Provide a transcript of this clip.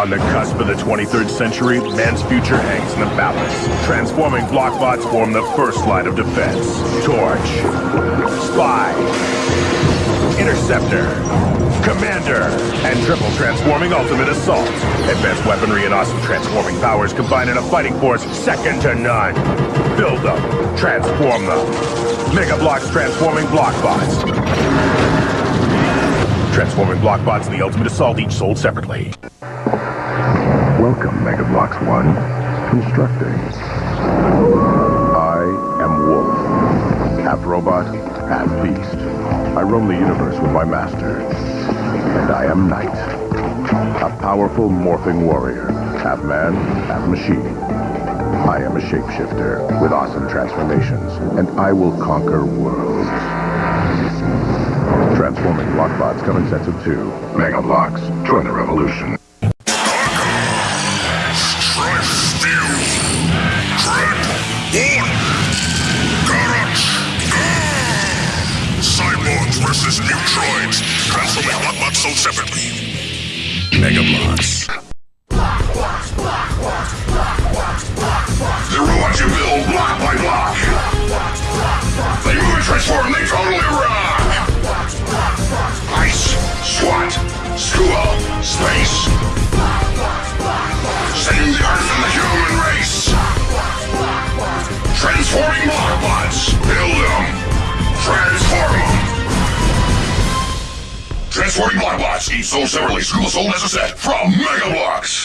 On the cusp of the 23rd century, man's future hangs in the balance. Transforming blockbots form the first line of defense. Torch. Spy. Interceptor. Commander. And triple transforming ultimate assault. Advanced weaponry and awesome transforming powers combine in a fighting force second to none. Build them. Transform them. Mega Bloks transforming blockbots. Transforming blockbots and the ultimate assault each sold separately. Welcome, Mega Bloks 1. Constructing. I am Wolf. Half robot, half beast. I roam the universe with my master. And I am Knight. A powerful morphing warrior. Half man, half machine. I am a shapeshifter with awesome transformations, and I will conquer worlds. Transforming Blockbots coming sets of two. Mega. Join the revolution. Versus Neutroids. Transforming Blockbots sold separately. Mega Bloks. They will watch you build block by block. They move and transform, they totally rock. Ice, SWAT, school, space. Saving the Earth and the human race. Transforming Transforming Blockbots. Each sold separately. School sold as a set. From Mega Bloks.